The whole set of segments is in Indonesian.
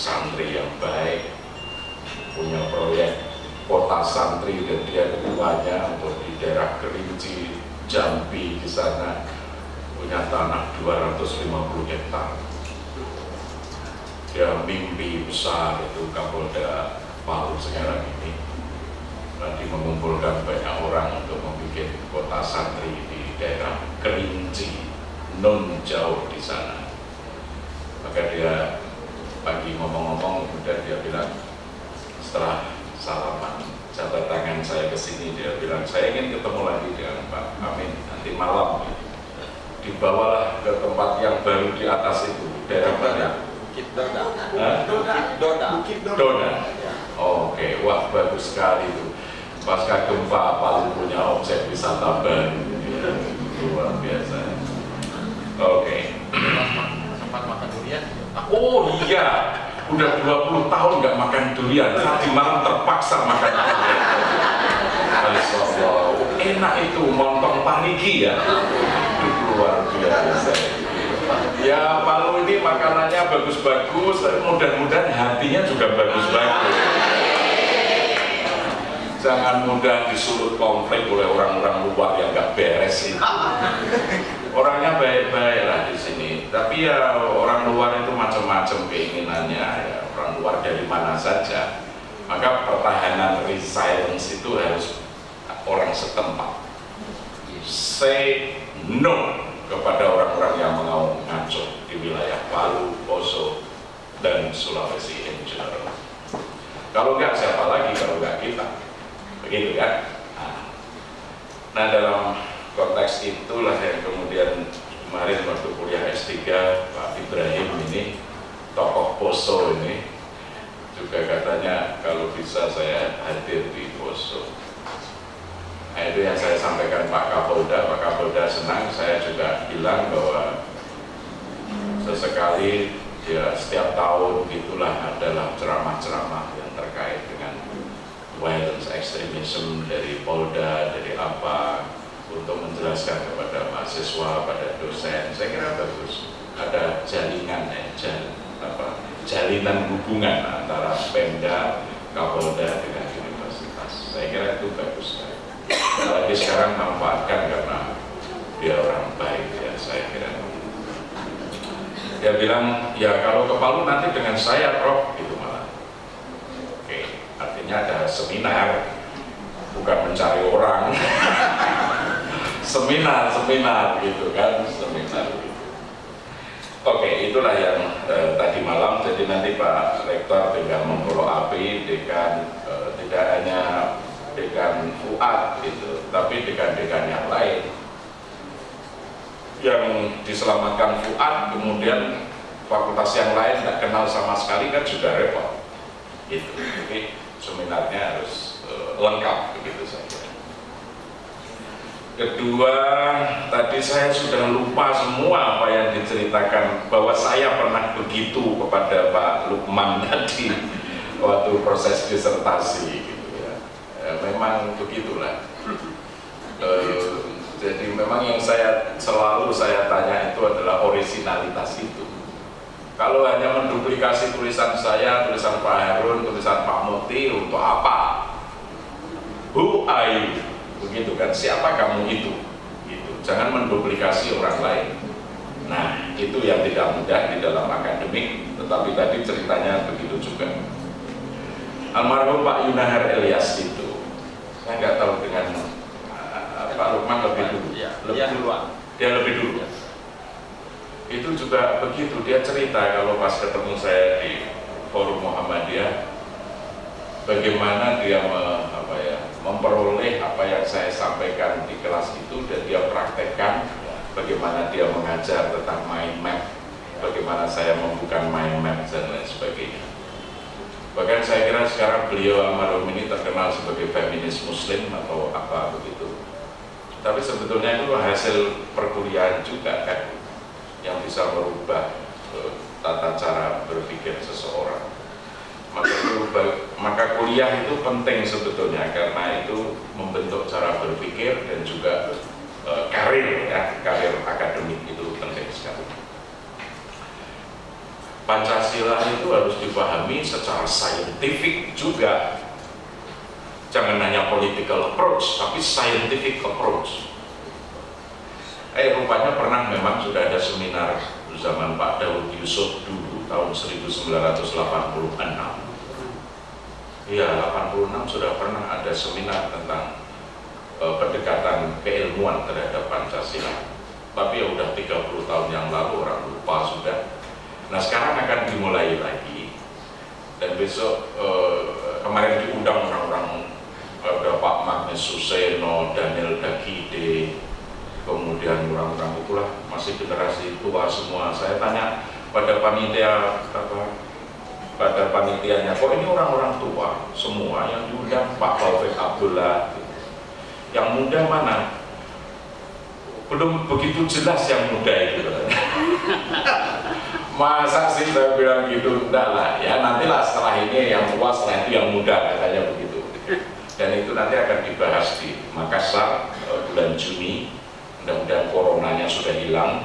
santri yang baik punya proyek kota santri dan dia ketuanya untuk di daerah Kerinci, Jambi di sana punya tanah 250 hektar. Dia mimpi besar itu Kapolda Palu sekarang ini lagi mengumpulkan banyak orang untuk membuat kota santri di daerah Kerinci, non jauh di sana. Maka dia pagi ngomong-ngomong, kemudian dia bilang setelah salaman jabat tangan saya ke sini dia bilang saya ingin ketemu lagi dengan Pak Amin nanti malam dibawalah ke tempat yang baru di atas itu daerah mana? Bukit? Bukit Doda. Dona. Oke, wah bagus sekali itu. Pasca gempa Palu punya objek wisata baru. Ya, luar biasa. Oke. Oh iya, udah 20 tahun nggak makan durian. Tadi malam terpaksa makan durian. Enak itu montong paniki ya. Luar biasa. Ya Palu ini makanannya bagus-bagus, tapi mudah-mudahan hatinya juga bagus-bagus. Jangan mudah disulut konflik oleh orang-orang luar yang nggak beres itu. Orangnya baik-baik lah di sini, tapi ya orang luar itu macam-macam keinginannya, ya orang luar dari mana saja. Maka pertahanan resilience itu harus orang setempat. Say no kepada orang-orang yang mau ngaco di wilayah Palu, Poso, dan Sulawesi in general. Kalau enggak siapa lagi kalau enggak kita, begitu kan? Nah, nah dalam konteks itulah yang kemudian kemarin waktu kuliah S3 Pak Ibrahim ini tokoh Poso ini juga katanya kalau bisa saya hadir di Poso. Nah itu yang saya sampaikan Pak Kapolda, Pak Kapolda senang, saya juga bilang bahwa sesekali ya setiap tahun itulah adalah ceramah-ceramah yang terkait dengan violence extremism dari Polda, dari apa untuk menjelaskan kepada mahasiswa, pada dosen, saya kira bagus. Ada jaringan eh, jal, apa, jalinan hubungan antara Pemda, Kapolda dengan universitas. Saya kira itu bagus sekali. Apalagi sekarang manfaatkan karena dia orang baik ya saya kira. Dia bilang ya kalau ke Palu nanti dengan saya Prof. Itu malah. Oke artinya ada seminar bukan mencari orang seminar seminar gitu kan seminar gitu. oke itulah yang eh, tadi malam jadi nanti Pak Rektor tinggal memfollow api dengan eh, tidak hanya dekan Fuad gitu, tapi dekan-dekan yang lain yang diselamatkan Fuad kemudian fakultas yang lain tidak kenal sama sekali kan juga repot gitu. Jadi seminarnya harus uh, lengkap begitu saja. Kedua, tadi saya sudah lupa semua apa yang diceritakan bahwa saya pernah begitu kepada Pak Lukman tadi waktu proses disertasi gitu ya. Ya, memang begitulah. Eh, jadi memang yang saya selalu saya tanya itu adalah originalitas itu. Kalau hanya menduplikasi tulisan saya, tulisan Pak Harun, tulisan Pak Muti untuk apa? Who are you? Begitu kan? Siapa kamu itu? Gitu. Jangan menduplikasi orang lain. Nah, itu yang tidak mudah di dalam akademik, tetapi tadi ceritanya begitu juga. Almarhum Pak Yunahar Elias itu, saya nggak tahu dengan uh, Pak Lukman lebih dulu. Iya, lebih duluan. Dia lebih dulu. Itu juga begitu, dia cerita kalau pas ketemu saya di forum Muhammadiyah, bagaimana dia apa ya, memperoleh apa yang saya sampaikan di kelas itu dan dia praktekkan bagaimana dia mengajar tentang mind map bagaimana saya membuka mind map dan lain sebagainya. Bahkan saya kira sekarang beliau almarhum ini terkenal sebagai feminis muslim atau apa begitu. Tapi sebetulnya itu hasil perkuliahan juga kan yang bisa merubah eh, tata cara berpikir seseorang maka maka kuliah itu penting sebetulnya karena itu membentuk cara berpikir dan juga eh, karir ya karir akademik itu penting sekali. Pancasila itu harus dipahami secara saintifik juga. Jangan hanya political approach tapi scientific approach. Eh rupanya pernah memang sudah ada seminar zaman Pak Daud Yusuf dulu tahun 1986 Iya, 86 sudah pernah ada seminar tentang eh, pendekatan keilmuan terhadap Pancasila. Tapi ya udah 30 tahun yang lalu orang lupa sudah. Nah sekarang akan dimulai lagi. Dan besok eh, kemarin diundang orang-orang ada Pak Magnus Suseno, Daniel Dagide, kemudian orang-orang itulah masih generasi tua semua. Saya tanya pada panitia apa pada panitianya. Kok ini orang-orang tua semua yang diundang Pak Taufik Abdullah? Yang muda mana? Belum begitu jelas yang muda itu. Masa sih saya bilang gitu? Enggak lah ya nantilah setelah ini yang tua setelah itu yang muda katanya begitu. Dan itu nanti akan dibahas di Makassar eh, bulan Juni. Mudah-mudahan coronanya sudah hilang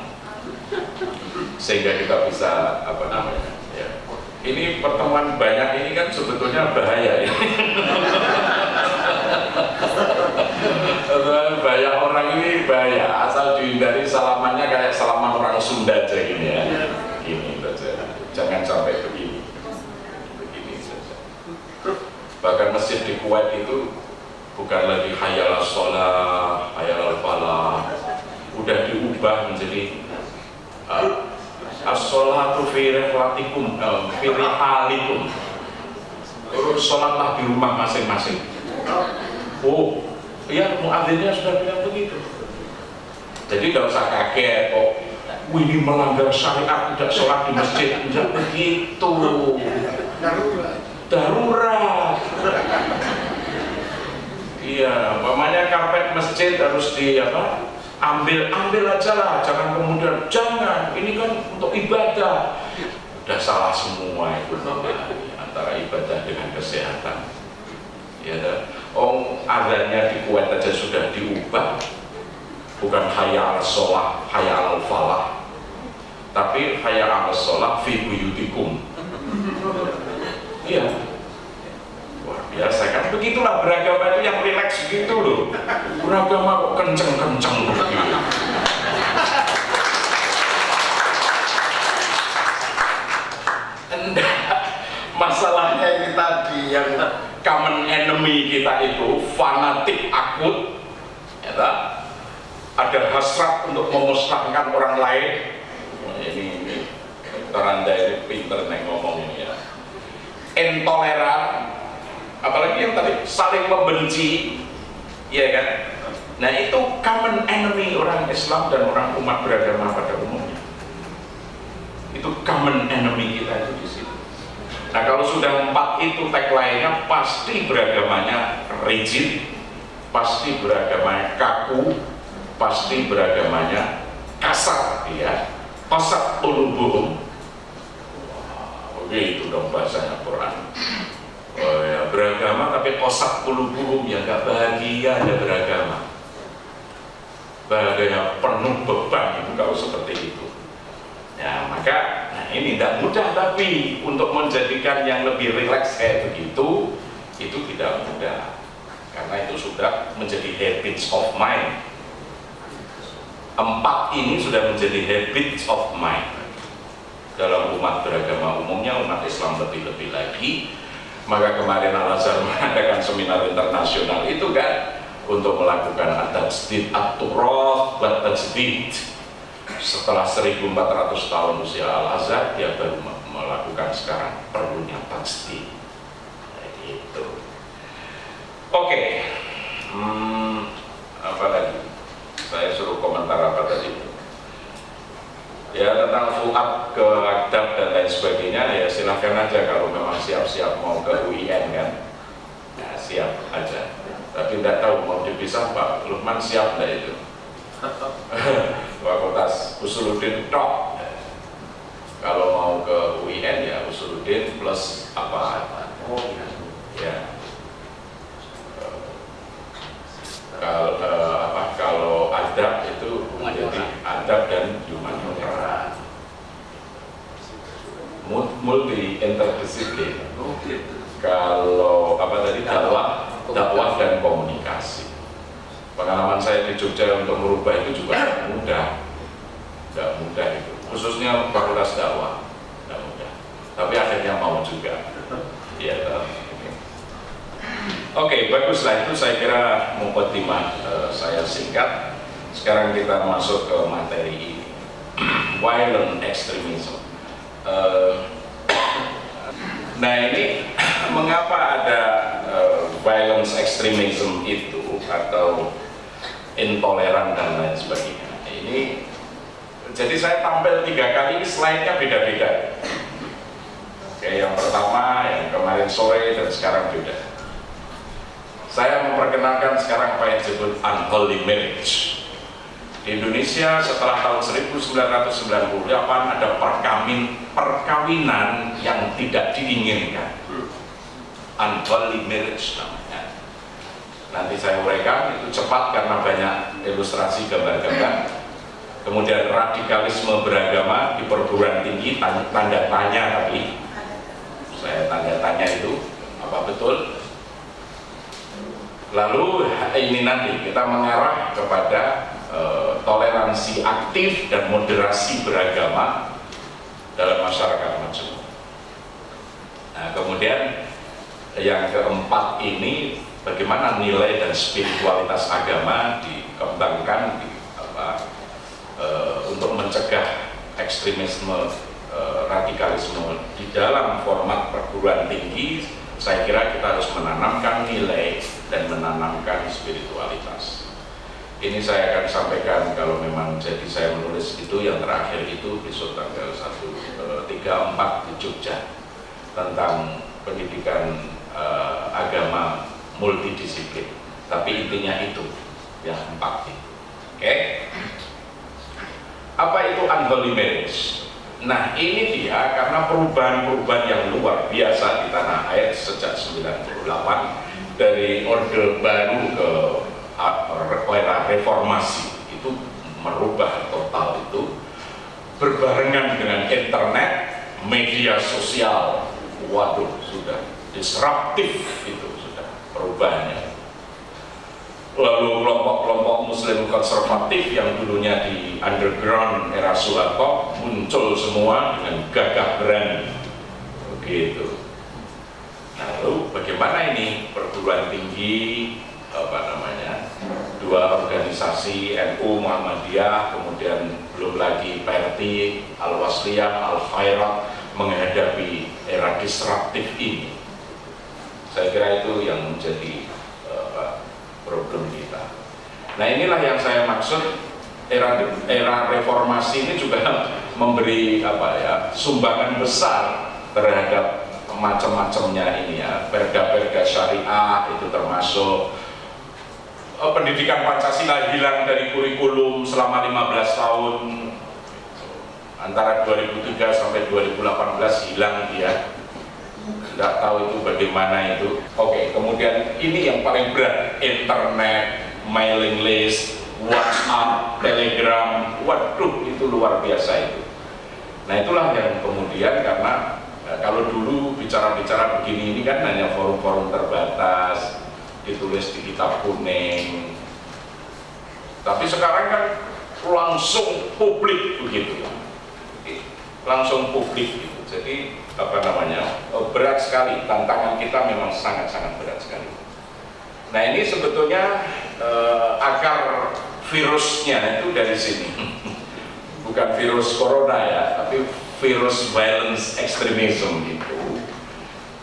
sehingga kita bisa apa namanya ya. ini pertemuan banyak ini kan sebetulnya bahaya ya banyak orang ini bahaya asal dihindari salamannya kayak salaman orang Sunda aja gini ya. Gini saja. Jangan sampai begini. Begini saja. Bahkan masjid di Kuwait itu bukan lagi hayal sholat hayal falah udah diubah menjadi as-sholatu fi riflatikum uh, fi rihalikum. Sholatlah di rumah masing-masing. Oh iya muadzinnya sudah bilang begitu. Jadi tidak usah kaget kok. "Wih, ini melanggar syariat tidak sholat di masjid. Tidak begitu. Darurat. Iya umpamanya karpet masjid harus di apa ambil ambil aja lah jangan kemudian jangan ini kan untuk ibadah. Udah salah semua itu antara ibadah dengan kesehatan. Ya oh adanya di Kuwait aja sudah diubah. Bukan hayal sholat hayal falah. Tapi hayal sholat fi buyutikum. Iya biasa kan begitulah beragama itu yang rileks gitu loh. Beragama kok kenceng-kenceng. Masalahnya ini tadi yang common enemy kita itu fanatik akut ya ada hasrat untuk memusnahkan orang lain. Wah, ini, ini. Toranda ini pinter nih ngomong ini ya. Intoleran apalagi yang tadi saling membenci ya kan? Nah itu common enemy orang Islam dan orang umat beragama pada umumnya. Itu common enemy kita itu di situ. Nah kalau sudah empat itu tagline-nya pasti beragamanya rigid pasti beragamanya kaku pasti beragamanya kasar ya pasat ulubuhum begitu dong bahasanya Quran ya, pakai kosak puluh-puluh ya nggak bahagia ada beragama. Bahagia penuh beban itu kalau seperti itu. Ya maka nah ini tidak mudah tapi untuk menjadikan yang lebih rileks kayak begitu itu tidak mudah. Karena itu sudah menjadi habits of mind. Empat ini sudah menjadi habits of mind. Dalam umat beragama umumnya umat Islam lebih-lebih lagi maka kemarin Al-Azhar mengadakan seminar internasional itu kan untuk melakukan at-tajdid at-turaf wa setelah 1400 tahun usia Al-Azhar dia baru melakukan sekarang perlunya tajdid. Nah, gitu. Oke. Hmm, apa lagi? Saya suruh komentar apa tadi ya tentang fuad ke adab dan lain sebagainya ya silahkan aja kalau memang siap-siap mau ke UIN kan. Ya siap aja. Tapi tidak tahu mau dipisah Pak Lukman siap enggak itu? Fakultas Usuluddin tok. Kalau mau ke UIN ya Usuluddin plus apa? Oh ya kalau uh, apa kalau adab itu menjadi adab dan humaniora multi interdisiplin kalau apa tadi dakwah. dakwah dan komunikasi. pengalaman saya di Jogja untuk merubah itu juga tidak mudah. Tidak mudah itu. Khususnya fakultas dakwah. Tidak mudah. Tapi akhirnya mau juga. Ya Oke, okay, baguslah itu saya kira mukadimah uh, saya singkat. Sekarang kita masuk ke materi. Violent extremism. Uh, nah ini mengapa ada uh, violence extremism itu atau intoleran dan lain sebagainya. Ini jadi saya tampil tiga kali slide-nya beda-beda. Oke, yang pertama yang kemarin sore dan sekarang beda saya memperkenalkan sekarang apa yang disebut unholy marriage. Di Indonesia setelah tahun 1998 ada perkawin, perkawinan yang tidak diinginkan. Unholy marriage namanya. Nanti saya uraikan itu cepat karena banyak ilustrasi gambar-gambar. Kemudian radikalisme beragama di perguruan tinggi tanda tanya tapi saya tanda tanya itu apa betul Lalu ini nanti kita mengarah kepada e, toleransi aktif dan moderasi beragama dalam masyarakat majemuk. Nah, kemudian yang keempat ini bagaimana nilai dan spiritualitas agama dikembangkan di, apa, e, untuk mencegah ekstremisme e, radikalisme di dalam format perguruan tinggi saya kira kita harus menanamkan nilai dan menanamkan spiritualitas. Ini saya akan sampaikan kalau memang jadi saya menulis itu yang terakhir itu besok tanggal 1 3 4 di Jogja tentang pendidikan uh, agama multidisiplin. Tapi intinya itu yang empat itu. Oke. Okay? Apa itu unholy? Nah ini dia karena perubahan-perubahan yang luar biasa di tanah air sejak 98 dari orde baru ke era reformasi itu merubah total itu berbarengan dengan internet media sosial. Waduh sudah disruptif itu sudah perubahannya lalu kelompok-kelompok muslim konservatif yang dulunya di underground era Soeharto muncul semua dengan gagah berani. Begitu. Lalu bagaimana ini perguruan tinggi apa namanya dua organisasi NU Muhammadiyah kemudian belum lagi PRT Al-Wasliyah Al-Khairat menghadapi era disruptif ini? Saya kira itu yang menjadi problem kita. Nah inilah yang saya maksud era era reformasi ini juga memberi apa ya sumbangan besar terhadap macam-macamnya ini ya. Perda-perda syariah itu termasuk oh, pendidikan Pancasila hilang dari kurikulum selama 15 tahun. Antara 2003 sampai 2018 hilang dia tidak tahu itu bagaimana itu. Oke, kemudian ini yang paling berat, internet, mailing list, WhatsApp, Telegram, waduh itu luar biasa itu. Nah itulah yang kemudian karena eh, kalau dulu bicara-bicara begini ini kan hanya forum-forum terbatas, ditulis di kitab kuning. Tapi sekarang kan langsung publik begitu, langsung publik. Jadi apa namanya eh, berat sekali. Tantangan kita memang sangat-sangat berat sekali. Nah ini sebetulnya eh, akar virusnya itu dari sini, bukan virus corona ya, tapi virus violence extremism itu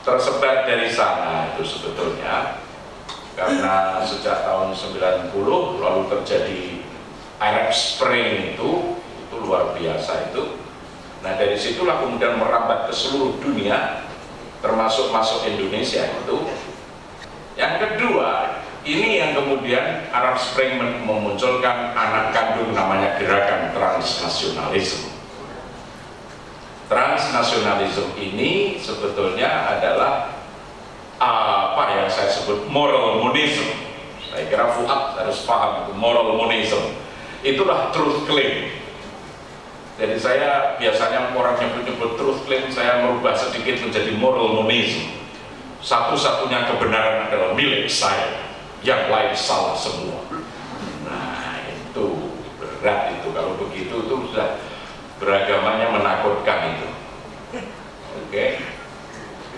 tersebar dari sana itu sebetulnya. Karena sejak tahun 90 lalu terjadi Arab Spring itu itu luar biasa itu Nah dari situlah kemudian merambat ke seluruh dunia, termasuk masuk Indonesia itu. Yang kedua, ini yang kemudian Arab Spring memunculkan anak kandung namanya gerakan transnasionalisme. Transnasionalisme ini sebetulnya adalah apa yang saya sebut moral monism. Saya kira Fuad harus paham itu moral monism. Itulah truth claim jadi saya biasanya orang nyebut-nyebut truth claim, saya merubah sedikit menjadi moral monism. Satu-satunya kebenaran adalah milik saya, yang lain salah semua. Nah itu berat itu, kalau begitu itu sudah beragamanya menakutkan itu. Oke. Okay?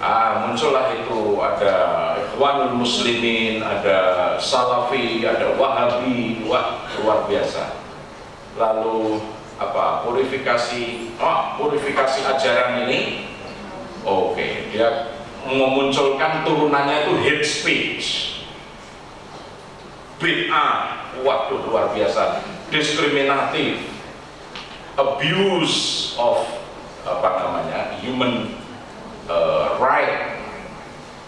Ah, muncullah itu ada Ikhwanul Muslimin, ada Salafi, ada Wahabi, wah luar biasa. Lalu apa purifikasi oh, purifikasi ajaran ini oke okay, dia memunculkan turunannya itu hate speech. Bid'ah waduh luar biasa. Diskriminatif. Abuse of apa namanya human uh, right.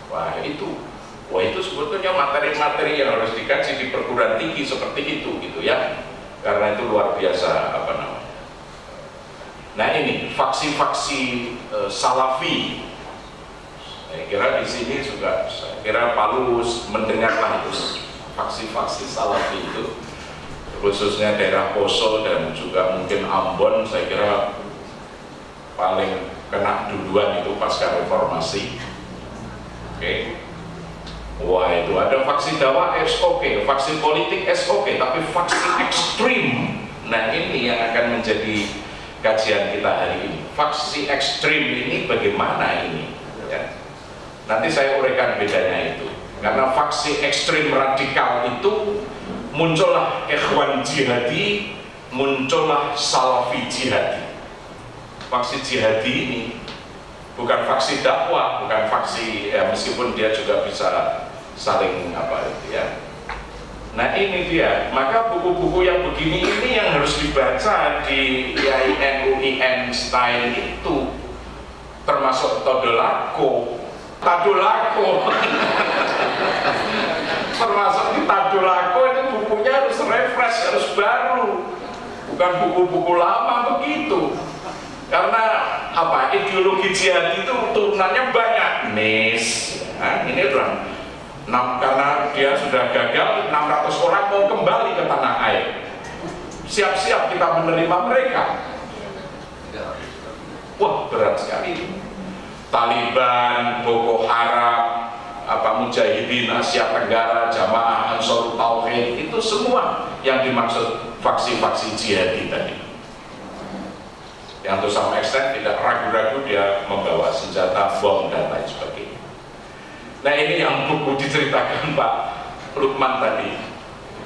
Wah itu wah itu sebetulnya materi-materi yang harus dikaji di perguruan tinggi seperti itu gitu ya. Karena itu luar biasa Nah ini faksi-faksi e, Salafi. Saya kira di sini juga saya kira Palus mendengarlah itu faksi-faksi Salafi itu khususnya daerah Poso dan juga mungkin Ambon saya kira paling kena duluan itu pasca reformasi. Oke. Okay. Wah itu ada faksi dakwah SOK, faksi politik SOK, tapi faksi ekstrim. Nah ini yang akan menjadi kajian kita hari ini. Faksi ekstrim ini bagaimana ini? Ya. Nanti saya uraikan bedanya itu. Karena faksi ekstrim radikal itu muncullah ikhwan jihadi, muncullah salafi jihadi. Faksi jihadi ini bukan faksi dakwah, bukan faksi ya meskipun dia juga bisa saling apa itu ya Nah ini dia, maka buku-buku yang begini ini yang harus dibaca di IAIN UIN style itu. Termasuk Todolako. Tadolako. Termasuk di Tadolako itu bukunya harus refresh, harus baru. Bukan buku-buku lama begitu. Karena apa? Ideologi jihad itu turunannya banyak. Nis. Nah, ini orang Nah, karena dia sudah gagal, 600 orang mau kembali ke tanah air. Siap-siap kita menerima mereka. Wah, berat sekali. Taliban, Boko Haram, apa Mujahidin Asia Tenggara, Jamaah Ansor Tauhid, itu semua yang dimaksud faksi-faksi jihadi tadi. Yang tuh sama eksten tidak ragu-ragu dia membawa senjata, bom, dan lain sebagainya. Nah ini yang buku diceritakan Pak Lukman tadi.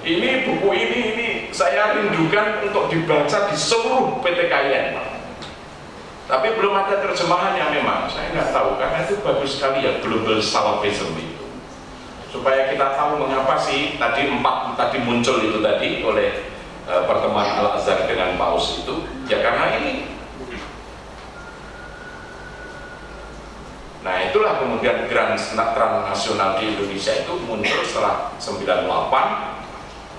Ini buku ini ini saya rindukan untuk dibaca di seluruh PTKN Pak. Tapi belum ada terjemahannya memang. Saya nggak tahu karena itu bagus sekali ya global salafism itu. Supaya kita tahu mengapa sih tadi empat tadi muncul itu tadi oleh uh, pertemuan Al Azhar dengan Paus itu. Ya karena ini Nah itulah kemudian Grand Nasional di Indonesia itu muncul setelah 98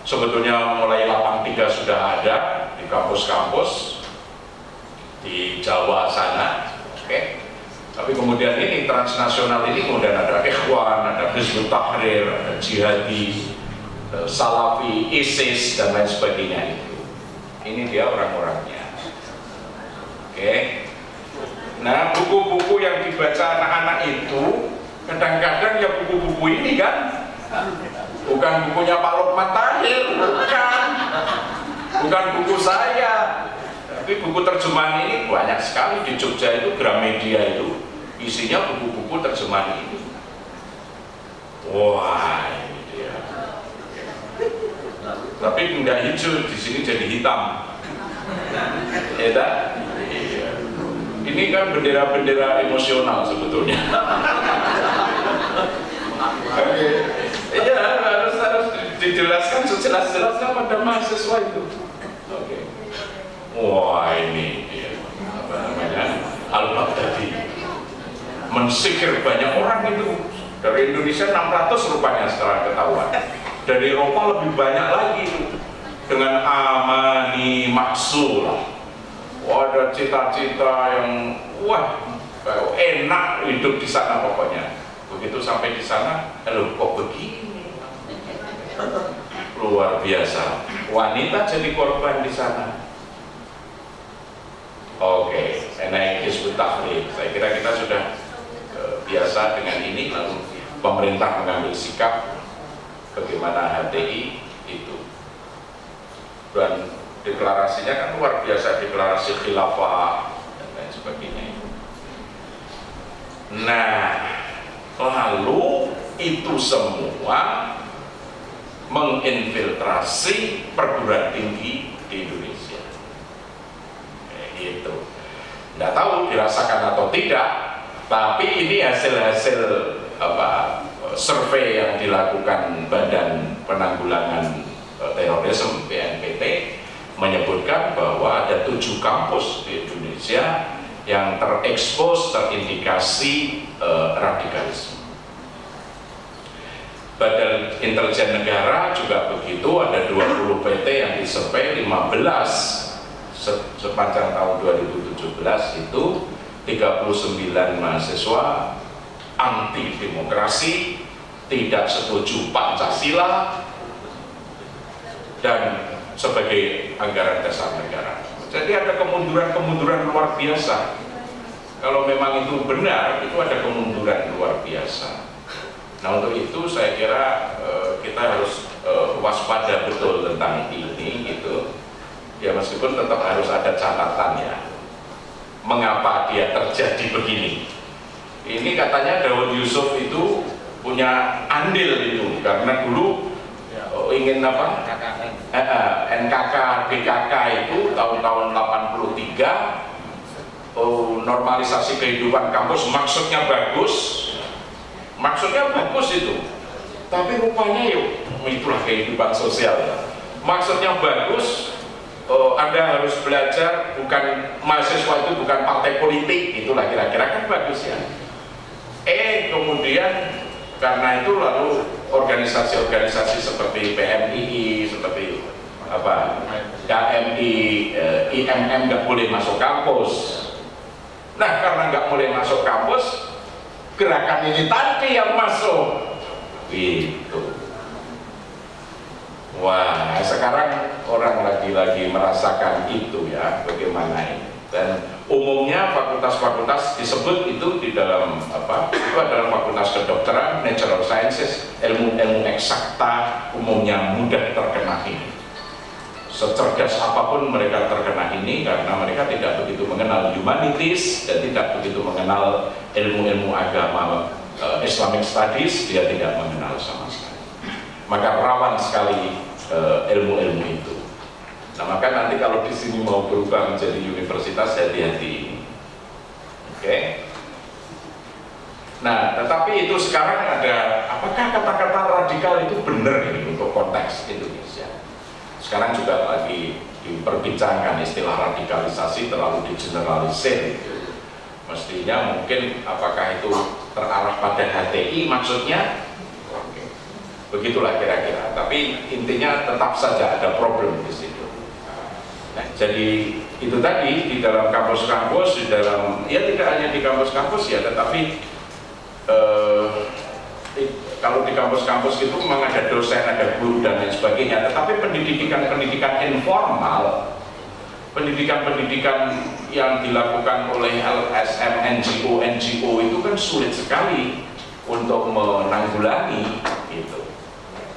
sebetulnya mulai 83 sudah ada di kampus-kampus di Jawa sana oke okay. Tapi kemudian ini transnasional ini kemudian ada Ikhwan, ada Hizbut Tahrir, ada Jihadi, eh, Salafi, ISIS dan lain sebagainya itu. Ini dia orang-orangnya. Oke. Nah, buku-buku yang dibaca anak-anak itu kadang-kadang ya buku-buku ini kan bukan bukunya Pak Lukman Tahir, bukan. Bukan buku saya. Tapi buku terjemahan ini banyak sekali di Jogja itu Gramedia itu isinya buku-buku terjemahan ini. Wah, ini dia. Tapi enggak hijau, di sini jadi hitam. Ya tak? Ini kan bendera-bendera emosional sebetulnya. Iya, harus harus dijelaskan sejelas-jelasnya pada mahasiswa itu. Oke. Wah, ini dia. Apa namanya? Al-Baghdadi. Mensikir banyak orang itu. Dari Indonesia 600 rupanya setelah ketahuan. Dari Eropa lebih banyak lagi itu. Dengan amani maksul. Wah, ada cita-cita yang wah enak hidup di sana pokoknya. Begitu sampai di sana, loh kok begini? Luar biasa. Wanita jadi korban di sana. Oke, naik Hizbut Tahrir. Saya kira kita sudah eh, biasa dengan ini, lalu pemerintah mengambil sikap bagaimana HTI itu. Dan deklarasinya kan luar biasa, deklarasi khilafah dan lain sebagainya. Nah, lalu itu semua menginfiltrasi perguruan tinggi di Indonesia. Kayak gitu. Tidak tahu dirasakan atau tidak, tapi ini hasil-hasil apa survei yang dilakukan Badan Penanggulangan eh, Terorisme BNPT menyebutkan bahwa ada tujuh kampus di Indonesia yang terekspos terindikasi eh, radikalisme. Badan Intelijen Negara juga begitu, ada 20 PT yang disurvei 15 se- sepanjang tahun 2017 itu 39 mahasiswa anti demokrasi, tidak setuju Pancasila dan sebagai anggaran dasar negara. Jadi ada kemunduran-kemunduran luar biasa. Kalau memang itu benar, itu ada kemunduran luar biasa. Nah untuk itu saya kira eh, kita harus eh, waspada betul tentang ini gitu. Ya meskipun tetap harus ada catatannya. Mengapa dia terjadi begini? Ini katanya Daud Yusuf itu punya andil itu karena dulu Ya. eh, ingin apa? Eh, eh, NKK, BKK itu tahun-tahun 83 oh, normalisasi kehidupan kampus maksudnya bagus. Maksudnya bagus itu. Tapi rupanya yuk itulah kehidupan sosial. Ya maksudnya bagus oh, anda harus belajar bukan mahasiswa itu bukan partai politik itulah kira-kira kan bagus ya. Eh kemudian karena itu lalu organisasi-organisasi seperti PMII seperti apa KMI, eh, IMM nggak boleh masuk kampus. Nah karena nggak boleh masuk kampus gerakan ini tadi yang masuk. Gitu. Wah sekarang orang lagi-lagi merasakan itu ya bagaimana ini dan umumnya fakultas-fakultas disebut itu di dalam apa itu adalah fakultas kedokteran natural sciences ilmu-ilmu eksakta umumnya mudah terkena ini. Secerdas apa pun mereka terkena ini karena mereka tidak begitu mengenal humanities dan tidak begitu mengenal ilmu-ilmu agama eh, Islamic Studies dia tidak mengenal sama sekali. Maka rawan sekali eh, ilmu-ilmu itu nah maka nanti kalau di sini mau berubah menjadi universitas hati-hati oke? Nah tetapi itu sekarang ada apakah kata-kata radikal itu benar ini untuk konteks Indonesia? Sekarang juga lagi diperbincangkan istilah radikalisasi terlalu digeneralisir mestinya mungkin apakah itu terarah pada HTI maksudnya? Oke. begitulah kira-kira. Tapi intinya tetap saja ada problem di nah, jadi itu tadi di dalam kampus-kampus di dalam ya tidak hanya di kampus-kampus ya tetapi eh, kalau di kampus-kampus itu memang ada dosen, ada guru dan lain sebagainya. Tetapi pendidikan-pendidikan informal pendidikan-pendidikan yang dilakukan oleh LSM, NGO, NGO itu kan sulit sekali untuk menanggulangi itu.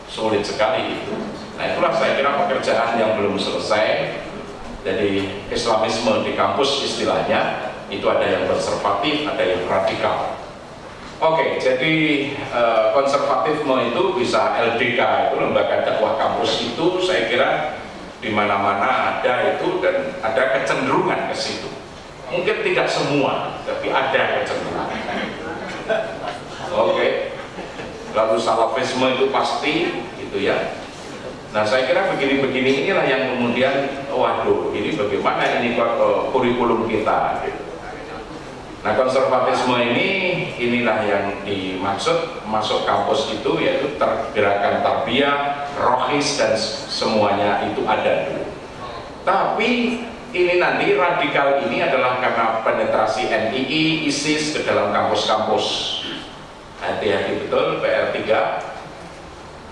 Sulit sekali itu. Nah itulah saya kira pekerjaan yang belum selesai jadi Islamisme di kampus istilahnya itu ada yang konservatif, ada yang radikal. Oke, jadi eh, konservatifme itu bisa LDK itu lembaga dakwah kampus itu saya kira di mana-mana ada itu dan ada kecenderungan ke situ. Mungkin tidak semua, tapi ada kecenderungan. Oke. Lalu salafisme itu pasti gitu ya Nah saya kira begini-begini inilah yang kemudian waduh ini bagaimana ini uh, kurikulum kita. Nah konservatisme ini inilah yang dimaksud masuk kampus itu yaitu tergerakan tarbiyah, rohis dan semuanya itu ada dulu. Tapi ini nanti radikal ini adalah karena penetrasi NII, ISIS ke dalam kampus-kampus. Hati-hati betul PR3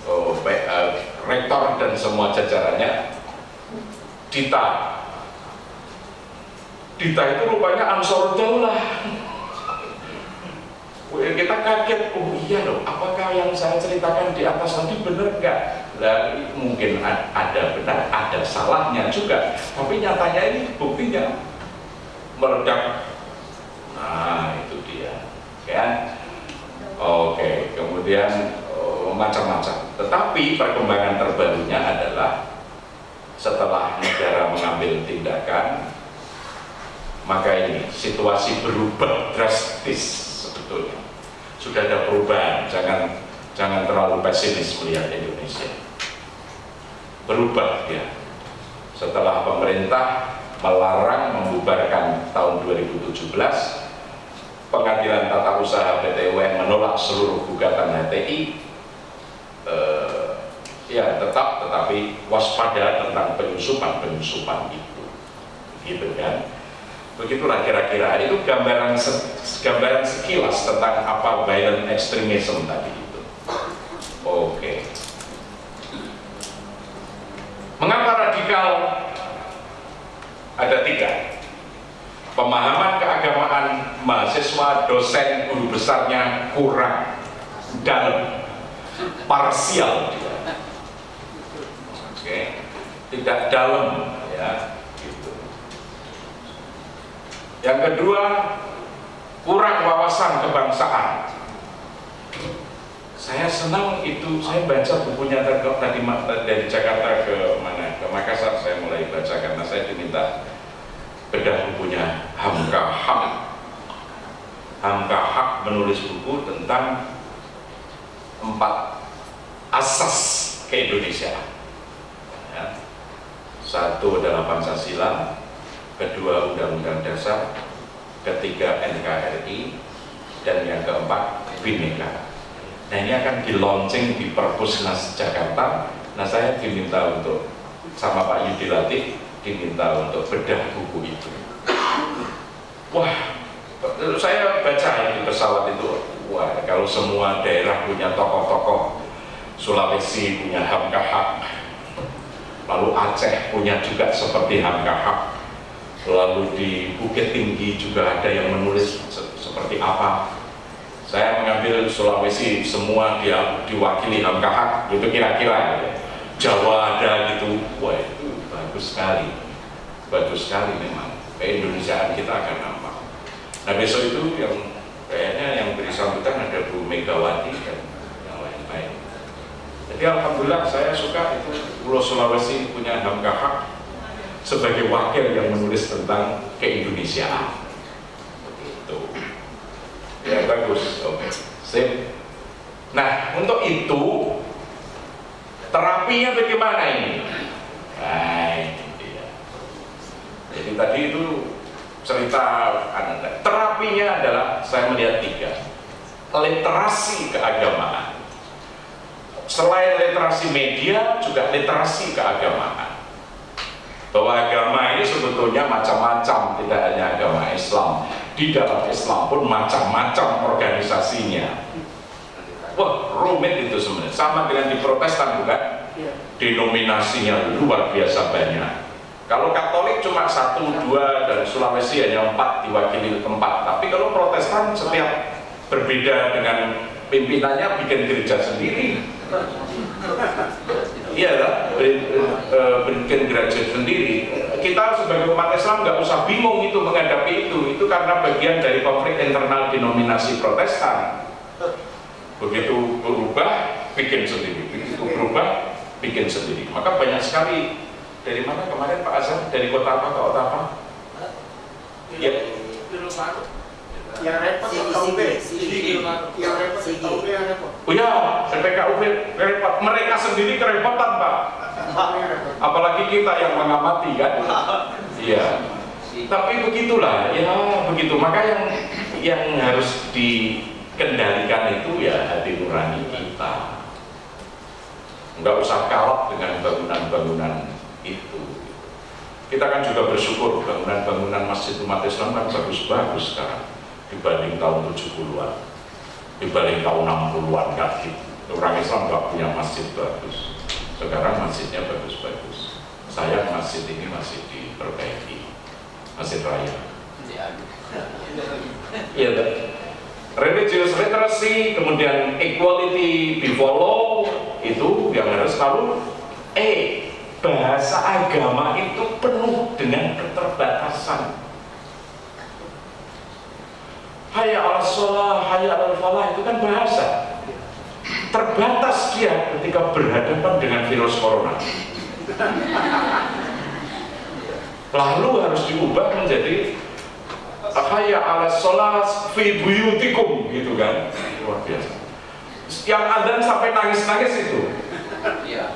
oh, uh, rektor dan semua jajarannya Dita Dita itu rupanya Ansor Daulah kita kaget, oh iya loh, apakah yang saya ceritakan di atas tadi benar nggak? Nah, mungkin ada benar, ada salahnya juga, tapi nyatanya ini buktinya meledak. Nah itu dia, kan? Oke, kemudian macam-macam. Tetapi perkembangan terbarunya adalah setelah negara mengambil tindakan, maka ini situasi berubah drastis sebetulnya. Sudah ada perubahan, jangan jangan terlalu pesimis melihat Indonesia. Berubah ya. Setelah pemerintah melarang membubarkan tahun 2017 pengadilan tata usaha PT UN menolak seluruh gugatan HTI eh, ya tetap tetapi waspada tentang penyusupan penyusupan itu. Gitu kan? Begitulah kira-kira. Itu gambaran se gambaran sekilas tentang apa violent extremism tadi itu. Oke. Okay. mengapa radikal? Ada tiga pemahaman keagamaan mahasiswa dosen guru besarnya kurang dalam parsial. Oke, tidak dalam ya. Gitu. Yang kedua, kurang wawasan kebangsaan. Saya senang itu, saya baca bukunya tadi dari Jakarta ke mana ke Makassar saya mulai baca karena saya diminta bedah bukunya Hamka Hak. Hamka Hak menulis buku tentang empat asas keindonesiaan. Ya. Satu adalah Pancasila, kedua Undang-Undang Dasar, ketiga NKRI, dan yang keempat Bhinneka. Nah ini akan di launching di Perpusnas Jakarta. Nah saya diminta untuk sama Pak Yudi Latif diminta untuk bedah buku itu. Wah, saya baca di pesawat itu, wah kalau semua daerah punya tokoh-tokoh Sulawesi punya Hamkahak lalu Aceh punya juga seperti Hamkahak lalu di Bukit Tinggi juga ada yang menulis se seperti apa saya mengambil Sulawesi semua dia diwakili Hamkahak itu kira-kira gitu. Jawa ada gitu wah bagus sekali bagus sekali memang keindonesiaan kita akan nampak nah besok itu yang kayaknya yang beri sambutan ada Bu Megawati dan jadi Alhamdulillah saya suka itu Pulau Sulawesi punya Hamka Hak sebagai wakil yang menulis tentang keindonesiaan. Begitu. Ya bagus, oke. Okay. Sip. Nah, untuk itu terapinya bagaimana ini? Ini dia. Jadi tadi itu cerita Anda. Terapinya adalah saya melihat tiga. Literasi keagamaan selain literasi media juga literasi keagamaan bahwa agama ini sebetulnya macam-macam tidak hanya agama Islam di dalam Islam pun macam-macam organisasinya wah rumit itu sebenarnya sama dengan di Protestan bukan denominasinya luar biasa banyak. Kalau Katolik cuma satu dua dan Sulawesi hanya empat diwakili tempat tapi kalau Protestan setiap berbeda dengan pimpinannya bikin gereja sendiri. Iya kan bikin gereja sendiri. Kita sebagai umat Islam nggak usah bingung itu menghadapi itu. Itu karena bagian dari konflik internal denominasi protestan. Begitu berubah bikin sendiri. Begitu berubah bikin sendiri. Maka banyak sekali. Dari mana? Kemarin Pak Azhar dari kota apa ke kota apa? Ya. Yang repot KUB yang repot. KUB yang repot. Oh ya, PPKUB repot. Mereka sendiri kerepotan, Pak. Apalagi kita yang mengamati kan. Iya. Tapi begitulah, ya begitu. Maka yang yang harus dikendalikan itu ya hati nurani kita. Nggak usah kalap dengan bangunan-bangunan itu. Kita kan juga bersyukur bangunan-bangunan masjid umat Islam kan bagus-bagus sekarang dibanding tahun 70-an dibanding tahun 60-an kan gitu. orang Islam nggak punya masjid bagus sekarang masjidnya bagus-bagus saya masjid ini masih diperbaiki masjid raya iya? Religious literacy kemudian equality before law itu yang harus lalu eh bahasa agama itu penuh dengan keterbatasan. Hayya ala sholah, hayya ala falah itu kan bahasa. Terbatas dia ketika berhadapan dengan virus corona. Lalu harus diubah menjadi hayya ala sholah fi buyutikum gitu kan? Luar biasa. Yang adzan sampai nangis-nangis itu.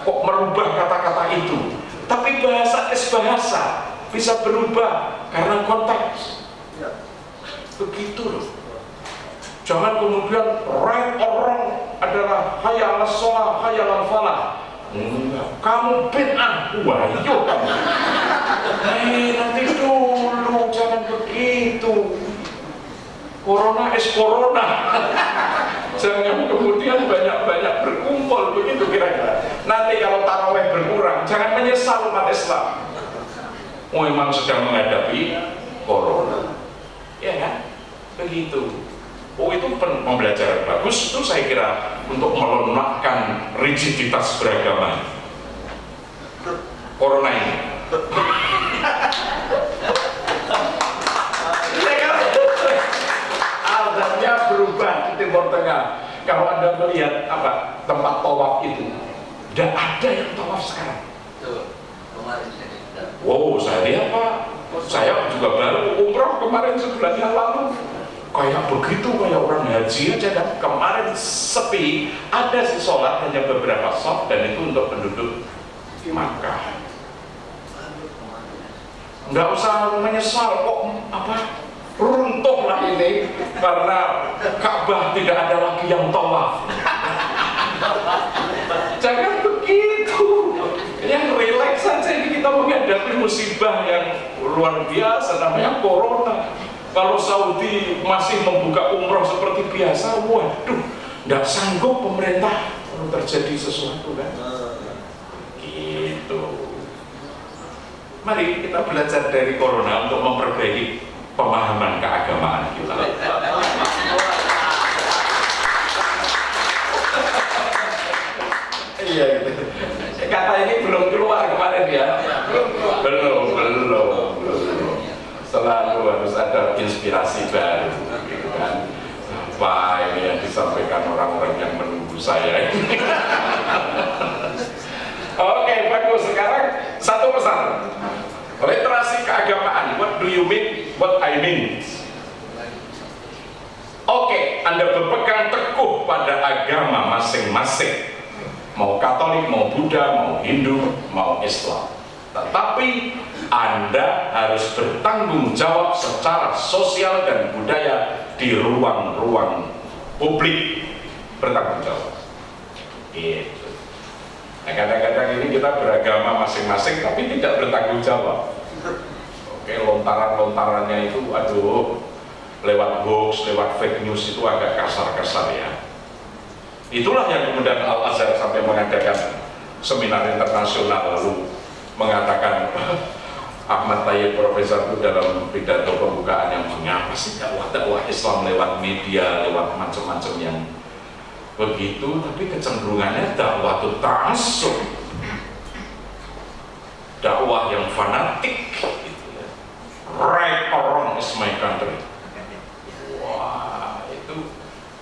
Kok merubah kata-kata itu? Tapi bahasa es bahasa bisa berubah karena konteks. Begitu loh. Jangan kemudian right or wrong adalah hayal sholah hayal falah. Enggak kamu bid'ah. Wah yuk kamu. Hei nanti jangan begitu corona es corona. Jangan kemudian banyak-banyak berkumpul begitu kira-kira. Nanti kalau taraweh berkurang jangan menyesal umat Islam. Oh memang sedang menghadapi corona. Ya kan? Begitu. Oh itu pembelajaran bagus. Itu saya kira untuk melunakkan rigiditas beragama. Corona ini Timur Tengah. Kalau anda melihat apa tempat tawaf itu tidak ada yang tawaf sekarang. Wow, saya lihat Pak, saya juga baru umroh kemarin sebulan yang lalu. Kayak begitu kayak orang haji aja kan. Kemarin sepi ada sih sholat hanya beberapa soft dan itu untuk penduduk Makkah. Nggak usah menyesal kok apa runtuhlah ini karena Ka'bah tidak ada lagi yang tawaf. Jangan begitu. Yang relax saja ini kita menghadapi musibah yang luar biasa namanya corona. Kalau Saudi masih membuka umroh seperti biasa waduh nggak sanggup pemerintah kalau terjadi sesuatu kan? Gitu. Mari kita belajar dari corona untuk memperbaiki pemahaman keagamaan kita. Iya gitu. Kata ini belum keluar kemarin ya. Belum belum belum. Selalu harus ada inspirasi baru gitu kan. Apa ini yang disampaikan orang-orang yang menunggu saya ini. Oke bagus. Sekarang satu pesan literasi keagamaan what do you mean what I mean oke anda berpegang teguh pada agama masing-masing mau Katolik, mau Buddha, mau Hindu, mau Islam tetapi anda harus bertanggung jawab secara sosial dan budaya di ruang-ruang publik bertanggung jawab. Gitu. Kadang-kadang ini kita beragama masing-masing tapi tidak bertanggung jawab. Oke, lontaran-lontarannya itu, aduh, lewat hoax, lewat fake news itu agak kasar-kasar ya. Itulah yang kemudian Al Azhar sampai mengadakan seminar internasional lalu mengatakan Ahmad Tayyib Profesor itu dalam pidato pembukaan yang mengapa sih dakwah dakwah Islam lewat media, lewat macam-macam yang begitu, tapi kecenderungannya dakwah itu ta'asub dakwah yang fanatik gitu ya. right or wrong is my country. Wah itu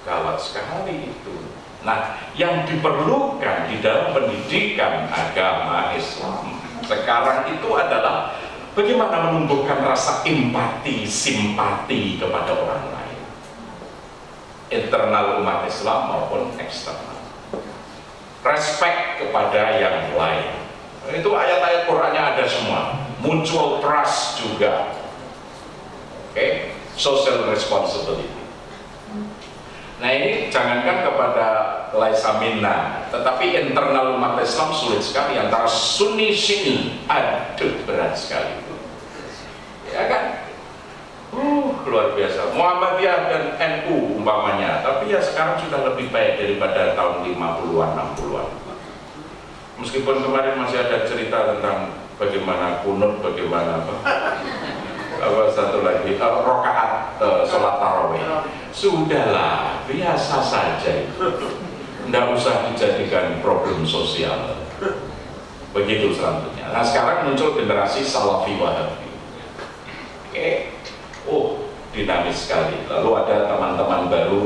gawat sekali itu. Nah yang diperlukan di dalam pendidikan agama Islam sekarang itu adalah bagaimana menumbuhkan rasa empati, simpati kepada orang lain internal umat Islam maupun eksternal. Respect kepada yang lain. Itu ayat-ayat Qurannya ada semua. Mutual trust juga. Oke okay? social responsibility. Nah ini jangankan kepada laisa minna tetapi internal umat Islam sulit sekali. Antara sunni sini aduh berat sekali. Itu ya kan uh luar biasa. Muhammadiyah dan NU umpamanya. Tapi ya sekarang sudah lebih baik daripada tahun 50-an 60-an meskipun kemarin masih ada cerita tentang bagaimana kunut bagaimana apa. Apa satu lagi? Uh, rokaat uh, sholat tarawih. Sudahlah biasa saja itu. Tidak usah dijadikan problem sosial. Begitu selanjutnya. Nah sekarang muncul generasi salafi wahabi. Oke oh dinamis sekali. Lalu ada teman-teman baru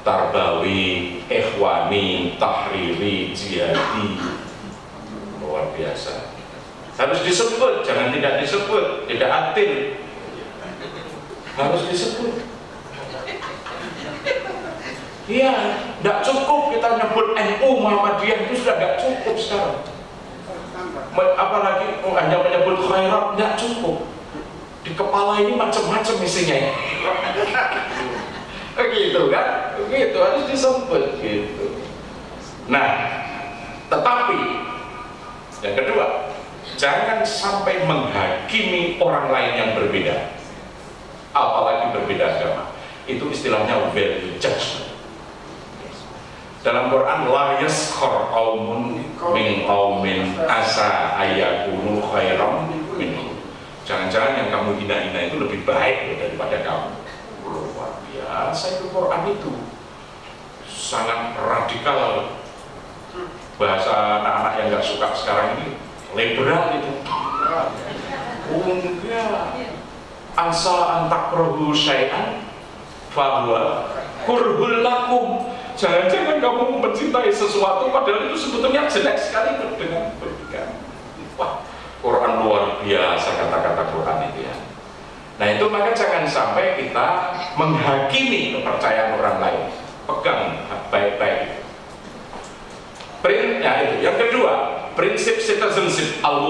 tarbawi, ikhwani, tahriri, jihadi luar biasa. Harus disebut, jangan tidak disebut tidak adil. Harus disebut. Iya, tidak cukup kita nyebut NU Muhammadiyah itu sudah tidak cukup sekarang. Apalagi oh, hanya menyebut khairat tidak cukup di kepala ini macam-macam isinya. Begitu kan? Begitu harus disebut gitu. Nah tetapi yang kedua jangan sampai menghakimi orang lain yang berbeda. Apalagi berbeda agama. Itu istilahnya value judgment. Dalam Quran la yaskhar qaumun min qaumin asa ayakunu khairam jangan-jangan yang kamu hina-hina itu lebih baik daripada kamu. Luar biasa itu Quran itu. Sangat radikal. Bahasa anak-anak yang nggak suka sekarang ini liberal itu. Enggak asa antak rohu syai'an bahwa kurhul lakum. Jangan-jangan kamu mencintai sesuatu padahal itu sebetulnya jelek sekali dengan berpegang wah Quran luar biasa kata-kata Quran itu ya. Nah itu maka jangan sampai kita menghakimi kepercayaan orang lain. Pegang baik-baik. Printnya itu. Yang kedua prinsip citizenship al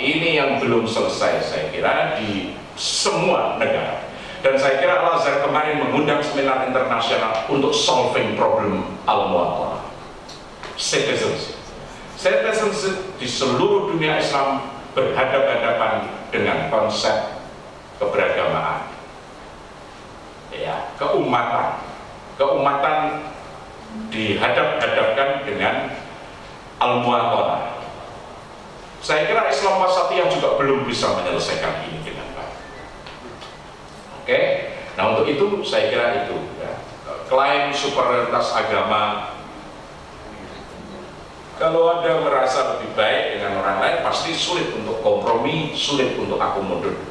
ini yang belum selesai saya kira di semua negara. Dan saya kira Al-Azhar kemarin mengundang seminar internasional untuk solving problem al-muwatanah citizenship. Citizenship di seluruh dunia Islam berhadapan-hadapan dengan konsep keberagamaan. Ya keumatan. Keumatan dihadap-hadapkan dengan al-muwatanah saya kira Islam Wasatiyah juga belum bisa menyelesaikan ini dengan baik oke? Nah untuk itu saya kira itu ya. klaim superioritas agama kalau ada merasa lebih baik dengan orang lain pasti sulit untuk kompromi sulit untuk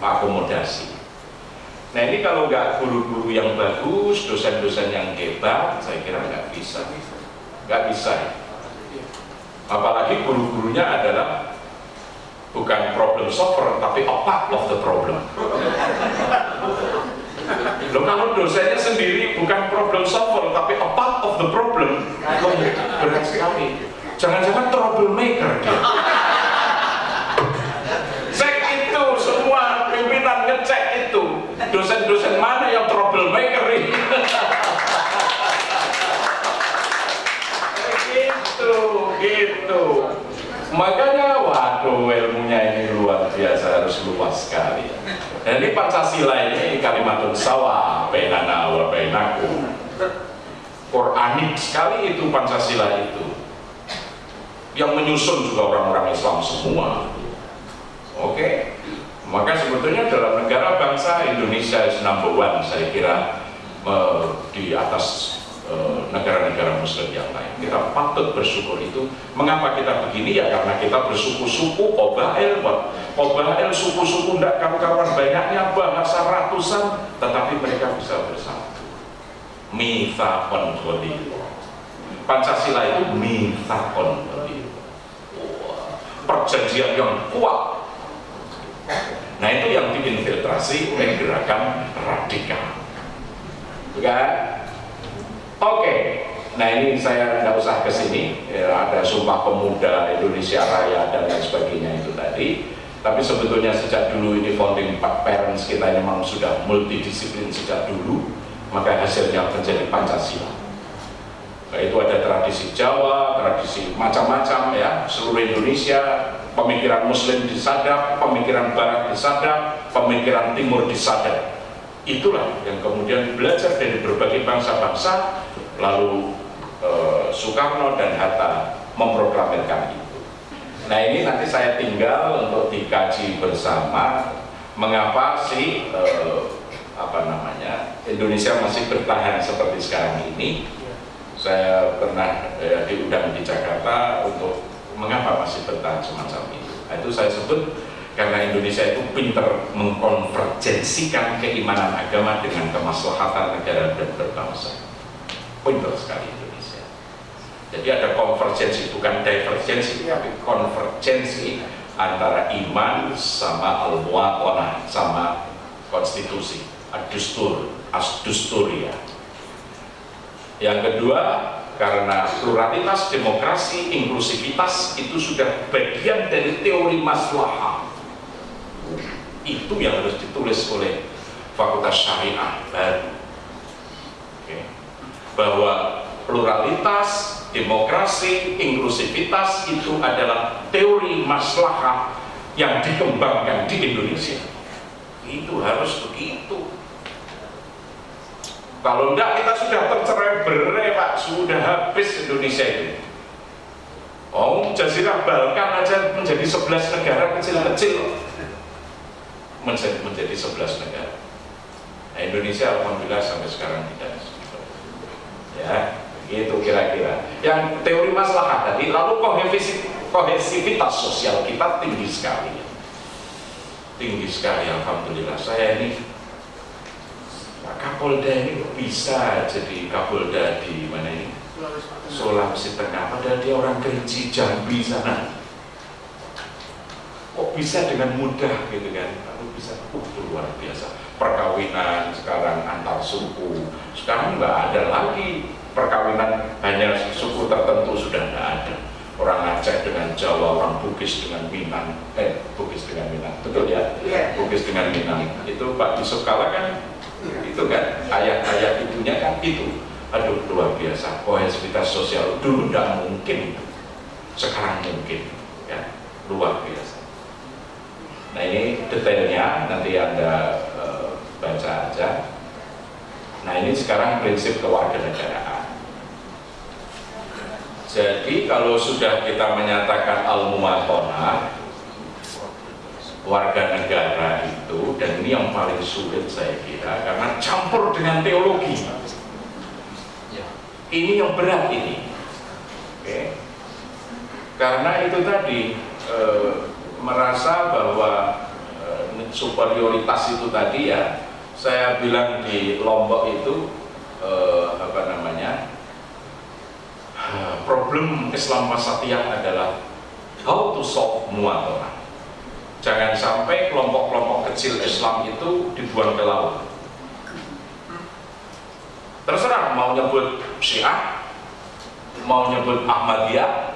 akomodasi. Nah ini kalau nggak guru-guru yang bagus dosen-dosen yang hebat saya kira nggak bisa. Nggak bisa apalagi guru-gurunya adalah bukan problem solver tapi a part of the problem. Loh kalau dosennya sendiri bukan problem solver tapi a part of the problem berat sekali jangan-jangan troublemaker cek itu semua pimpinan ngecek itu dosen-dosen mana yang troublemaker ini gitu Gitu. Makanya waduh ilmunya ini luar biasa harus luas sekali. Dan ini Pancasila ini kalimatun sawa bainana wa bainakum. Quranik sekali itu Pancasila itu. Yang menyusun juga orang-orang Islam semua. Oke. Maka sebetulnya dalam negara bangsa Indonesia is number one saya kira di atas eh, negara-negara muslim yang lain. Kita patut bersyukur itu. Mengapa kita begini? Ya karena kita bersuku-suku kobail kobail suku-suku tidak kawan-kawan banyaknya bahasa ratusan tetapi mereka bisa bersatu. Ghalidh Pancasila itu Wah, perjanjian yang kuat. Nah itu yang diinfiltrasi oleh gerakan radikal. Kan? Oke. Nah ini saya tidak usah ke sini. Ya, ada sumpah pemuda Indonesia Raya dan lain sebagainya itu tadi. Tapi sebetulnya sejak dulu ini founding parents kita memang sudah multidisiplin sejak dulu. Maka hasilnya menjadi Pancasila itu ada tradisi Jawa, tradisi macam-macam ya, seluruh Indonesia, pemikiran Muslim disadap, pemikiran Barat disadap, pemikiran Timur disadap. Itulah yang kemudian belajar dari berbagai bangsa-bangsa, lalu eh, Soekarno dan Hatta memproklamirkan itu. Nah ini nanti saya tinggal untuk dikaji bersama mengapa sih eh, apa namanya Indonesia masih bertahan seperti sekarang ini saya pernah eh, diundang di Jakarta untuk mengapa masih bertahan semacam itu. Nah, itu saya sebut karena Indonesia itu pinter mengkonvergensikan keimanan agama dengan kemaslahatan negara dan berbangsa. Pinter sekali Indonesia. Jadi ada konvergensi, bukan divergensi, tapi konvergensi antara iman sama al sama konstitusi, asdusturia. Yang kedua, karena pluralitas, demokrasi, inklusivitas itu sudah bagian dari teori maslahah. Itu yang harus ditulis oleh Fakultas Syariah baru. Oke. Bahwa pluralitas, demokrasi, inklusivitas itu adalah teori maslahah yang dikembangkan di Indonesia. Itu harus begitu. Kalau enggak kita sudah tercerai berai Pak, sudah habis Indonesia itu. Oh, Jazirah Balkan aja menjadi 11 negara kecil-kecil. Menjadi menjadi 11 negara. Nah, Indonesia alhamdulillah sampai sekarang tidak ya itu kira-kira. Yang teori masalah tadi lalu kohesivitas sosial kita tinggi sekali. Tinggi sekali alhamdulillah. Saya ini Pak Kapolda ini bisa jadi Kapolda di mana ini? Sulawesi Tengah, padahal dia orang Kerinci, Jambi sana. Kok bisa dengan mudah gitu kan? Lalu bisa, uh, luar biasa. Perkawinan sekarang antar suku, sekarang nggak ada lagi perkawinan hanya suku tertentu sudah nggak ada. Orang Aceh dengan Jawa, orang Bugis dengan Minang, eh Bugis dengan Minang, betul ya? Iya. Bugis dengan Minang. Itu Pak Yusuf Kala kan itu kan ayah-ayah ibunya kan itu. Aduh luar biasa. Kohesivitas sosial dulu tidak mungkin. Sekarang mungkin ya. Luar biasa. Nah ini detailnya nanti anda e, baca aja. Nah ini sekarang prinsip kewarganegaraan. Jadi kalau sudah kita menyatakan al-muwatonah warga negara itu dan ini yang paling sulit saya kira karena campur dengan teologi. Ini yang berat ini. Oke. Karena itu tadi e, merasa bahwa e, superioritas itu tadi ya saya bilang di Lombok itu e, apa namanya problem Islam Wasatiyah adalah how to solve muatonah jangan sampai kelompok-kelompok kecil Islam itu dibuang ke laut. Terserah mau nyebut Syiah mau nyebut Ahmadiyah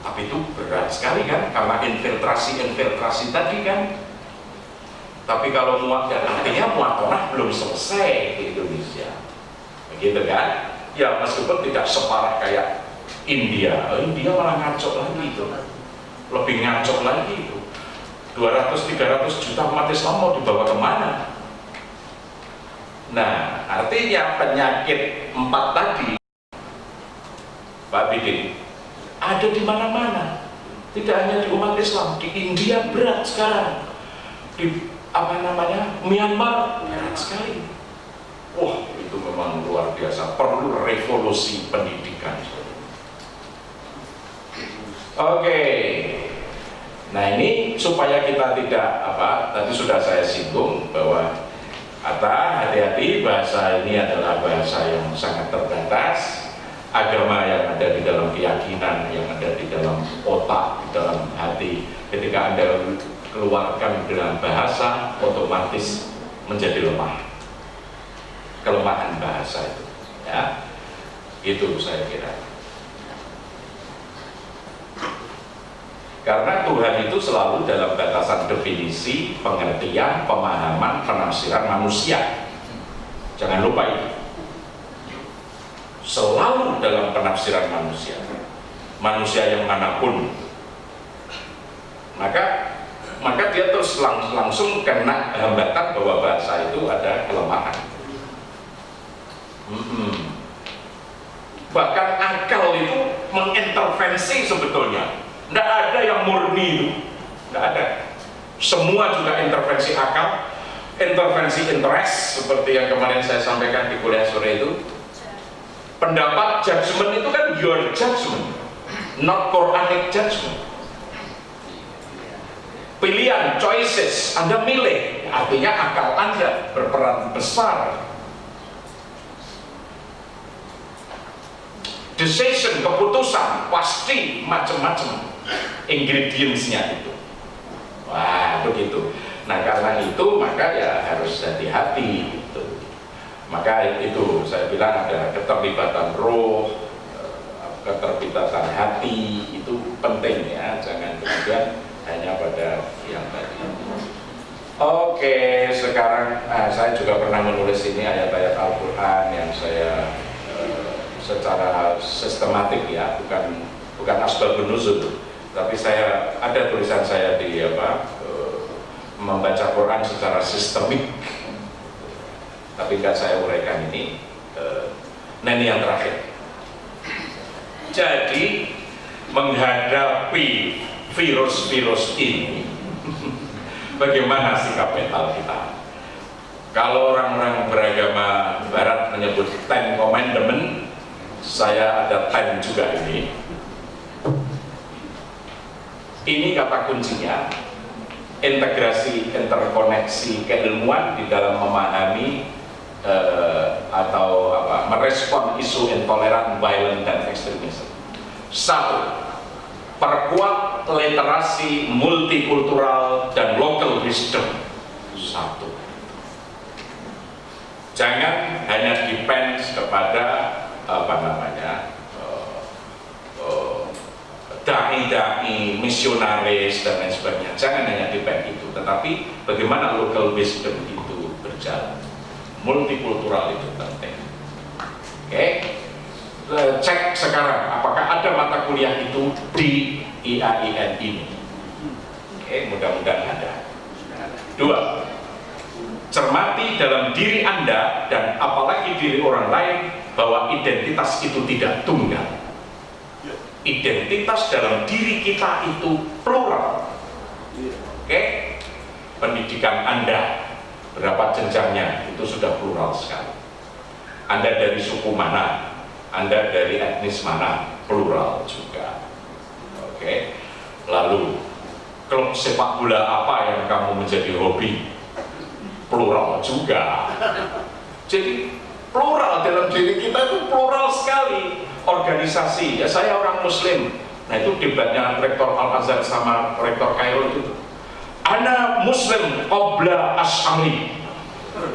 tapi itu berat sekali kan karena infiltrasi-infiltrasi tadi kan. Tapi kalau muat dan artinya muatonah belum selesai di Indonesia. Begitu kan? Ya meskipun tidak separah kayak India, oh, India malah ngaco lagi itu, lebih ngaco lagi. 200-300 juta umat Islam mau dibawa ke mana? Nah, artinya penyakit empat tadi, Pak Bidin, ada di mana-mana. Tidak hanya di umat Islam, di India berat sekarang. Di apa namanya Myanmar berat sekali. Wah, itu memang luar biasa. Perlu revolusi pendidikan. Oke. Nah ini supaya kita tidak apa tadi sudah saya singgung bahwa kata hati-hati bahasa ini adalah bahasa yang sangat terbatas. Agama yang ada di dalam keyakinan yang ada di dalam otak di dalam hati. Ketika anda keluarkan dengan bahasa otomatis menjadi lemah. Kelemahan bahasa itu ya. Itu saya kira karena Tuhan itu selalu dalam batasan definisi pengertian, pemahaman, penafsiran manusia. Jangan lupa itu. Selalu dalam penafsiran manusia. Manusia yang mana pun. Maka maka dia terus lang langsung kena hambatan bahwa bahasa itu ada kelemahan. Hmm. Bahkan akal itu mengintervensi sebetulnya. Tidak ada yang murni. Tidak ada. Semua juga intervensi akal, intervensi interest seperti yang kemarin saya sampaikan di kuliah sore itu. Pendapat judgment itu kan your judgment, not Quranic judgment. Pilihan, choices, Anda milih, artinya akal Anda berperan besar decision, keputusan pasti macam-macam ingredientsnya itu. Wah begitu. Nah karena itu maka ya harus hati-hati gitu. maka itu saya bilang ada keterlibatan roh keterlibatan hati itu penting ya. Jangan kemudian hanya pada yang tadi. Oke sekarang nah, saya juga pernah menulis ini ayat-ayat Al-Quran yang saya secara sistematik ya bukan bukan asbabun nuzul tapi saya ada tulisan saya di apa uh, membaca Quran secara sistemik. Tapi nggak saya uraikan ini nah ini yang terakhir. Jadi menghadapi virus-virus ini bagaimana sikap mental kita? Kalau orang-orang beragama barat menyebut Ten Commandment saya ada time juga ini ini kata kuncinya integrasi interkoneksi keilmuan di dalam memahami uh, atau apa merespon isu intoleran, violent dan ekstremisme. Satu, perkuat literasi multikultural dan local wisdom. Satu. Jangan hanya depend kepada apa namanya dai-dai, misionaris dan lain sebagainya. Jangan hanya depend itu, tetapi bagaimana local wisdom itu berjalan. Multikultural itu penting. Oke, cek sekarang apakah ada mata kuliah itu di IAIN ini. Oke, mudah-mudahan ada. Dua, cermati dalam diri Anda dan apalagi diri orang lain bahwa identitas itu tidak tunggal identitas dalam diri kita itu plural. Oke? Pendidikan anda berapa jenjangnya? Itu sudah plural sekali. Anda dari suku mana? Anda dari etnis mana? Plural juga. Oke? Lalu klub sepak bola apa yang kamu menjadi hobi? Plural juga. Jadi plural dalam diri kita itu plural sekali. Organisasi. Ya saya orang muslim. Nah itu debatnya rektor Al-Azhar sama rektor Kairo itu. Ana muslim obla as'ari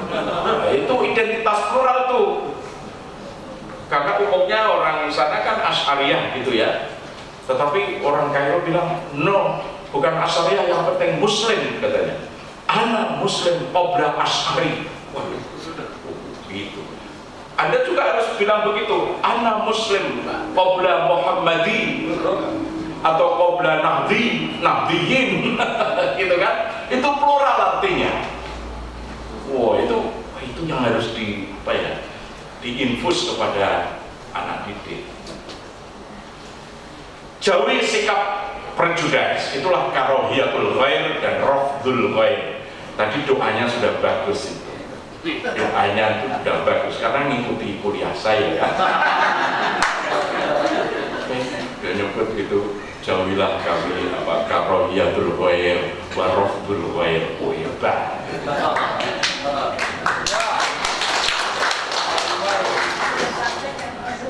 nah, itu identitas plural tuh. Karena umumnya orang sana kan as'ariyah gitu ya. Tetapi orang Kairo bilang no bukan as'ariyah yang penting muslim katanya. Ana muslim obla as'ari Anda juga harus bilang begitu. Ana Muslim, qabla Muhammadi atau qabla Nahdi, Nahdiyin, gitu kan? Itu plural artinya. Wow, itu itu yang harus di apa ya? Diinfus kepada anak didik. Jauhi sikap prejudis, itulah karohiyatul khair dan rafdul khair. Tadi doanya sudah bagus itu doanya itu sudah bagus. Karena ngikuti kuliah saya kan dia nyebut gitu jauhilah kami apa karohiyatul khair warofdul khair oh ya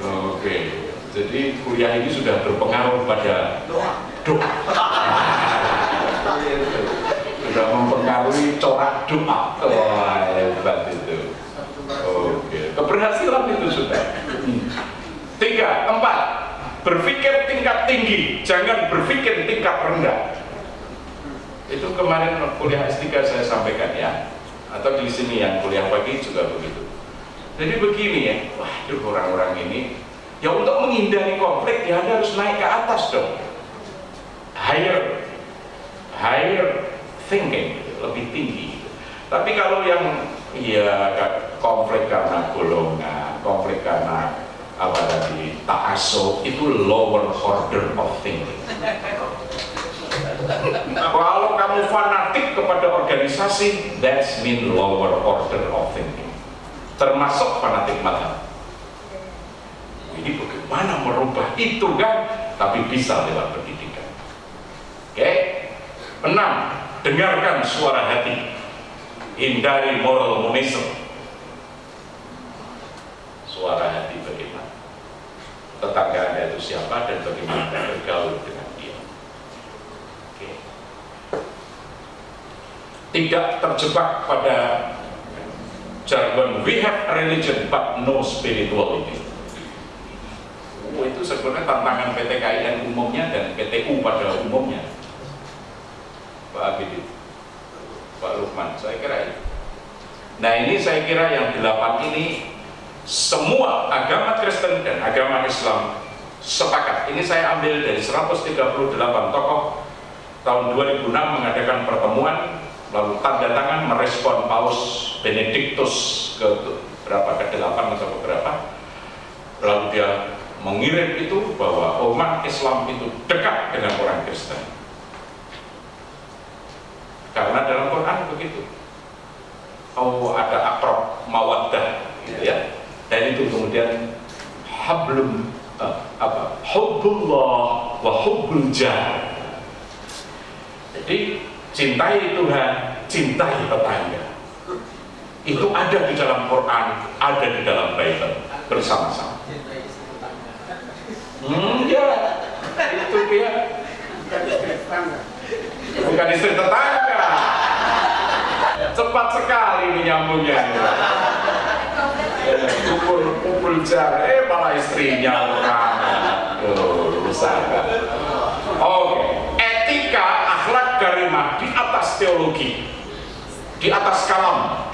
oke jadi kuliah ini sudah berpengaruh pada doa doa sudah mempengaruhi corak doa wah hebat itu. Oke. Keberhasilan itu sudah. Tiga empat. Berpikir tingkat tinggi. Jangan berpikir tingkat rendah. Itu kemarin kuliah S3 saya sampaikan ya. Atau di sini yang kuliah pagi juga begitu. Jadi begini ya. Waduh orang-orang ini. Ya untuk menghindari konflik ya anda harus naik ke atas dong. Higher. Higher thinking lebih tinggi. Tapi kalau yang ya konflik karena golongan konflik karena apa tadi ta'asub itu lower order of thinking. Kalau kamu fanatik kepada organisasi that's mean lower order of thinking. Termasuk fanatik madhab ini bagaimana merubah itu kan? Tapi bisa lewat pendidikan. Oke? Okay? enam dengarkan suara hati. Hindari moral monism. Suara hati bagaimana? Tetangga anda itu siapa dan bagaimana anda bergaul dengan dia? Oke. tidak terjebak pada jargon we have religion but no spirituality oh, itu sebenarnya tantangan PTKIN umumnya dan PTU pada umumnya Pak Abidin Pak Lukman saya kira ini. Nah ini saya kira yang delapan ini semua agama Kristen dan agama Islam sepakat. Ini saya ambil dari 138 tokoh. Tahun 2006 mengadakan pertemuan lalu tanda tangan merespon Paus Benediktus ke berapa ke delapan atau berapa. Lalu dia mengirim itu bahwa umat Islam itu dekat dengan orang Kristen karena dalam Quran begitu. Oh ada akrab mawaddah gitu ya. Dan itu kemudian hablum uh, apa hubbullah wa hubbul jah. Jadi cintai Tuhan cintai tetangga. Itu ada di dalam Quran ada di dalam Bible bersama-sama. Hmm ya itu dia. Bukan istri tetangga cepat sekali ini nyambungnya pukul pukul jar eh malah istrinya orang. Rusak. Oke. Etika akhlak karimah di atas teologi. Di atas kalam.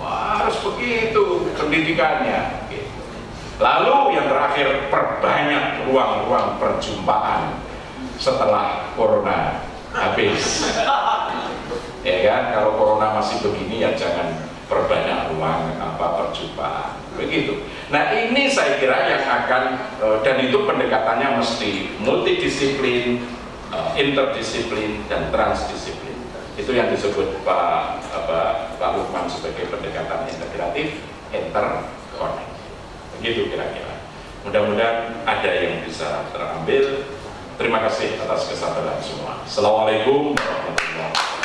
Harus begitu pendidikannya. Lalu yang terakhir perbanyak ruang-ruang perjumpaan setelah corona habis ya kan? Kalau corona masih begini ya jangan perbanyak ruang apa perjumpaan. Begitu. Nah ini saya kira yang akan eh, dan itu pendekatannya mesti multidisiplin eh, interdisiplin dan transdisiplin. Itu yang disebut Pak apa, Pak Lukman sebagai pendekatan integratif interconnect begitu kira-kira. Mudah-mudahan ada yang bisa terambil. Terima kasih atas kesabaran semua. Assalamualaikum warahmatullahi